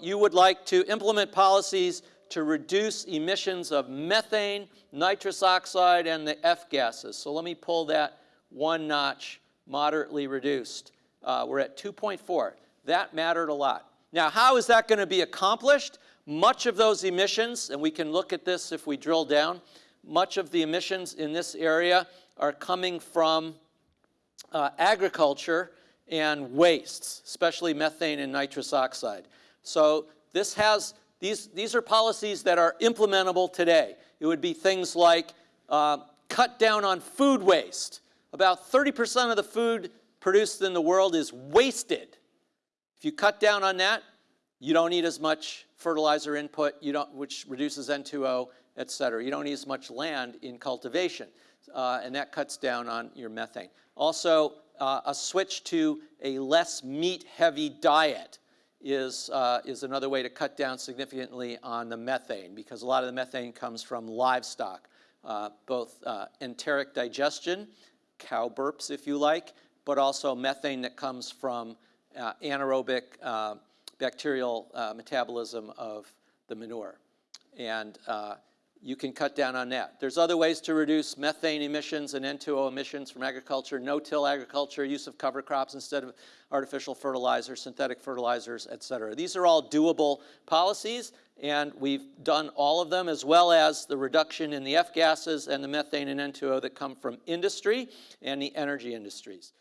You would like to implement policies to reduce emissions of methane, nitrous oxide, and the F gases. So let me pull that one notch moderately reduced. Uh, we're at 2.4. That mattered a lot. Now, how is that going to be accomplished? Much of those emissions, and we can look at this if we drill down, much of the emissions in this area are coming from uh, agriculture and wastes, especially methane and nitrous oxide. So this has, these, these are policies that are implementable today. It would be things like uh, cut down on food waste. About 30% of the food produced in the world is wasted. If you cut down on that, you don't need as much fertilizer input, you don't, which reduces N2O, et cetera. You don't need as much land in cultivation, uh, and that cuts down on your methane. Also, uh, a switch to a less meat-heavy diet is, uh, is another way to cut down significantly on the methane because a lot of the methane comes from livestock, uh, both uh, enteric digestion, cow burps if you like, but also methane that comes from uh, anaerobic bacterial metabolism of the manure. And uh, you can cut down on that. There's other ways to reduce methane emissions and N2O emissions from agriculture, no-till agriculture, use of cover crops instead of artificial fertilizers, synthetic fertilizers, et cetera. These are all doable policies, and we've done all of them, as well as the reduction in the F gases and the methane and N2O that come from industry and the energy industries.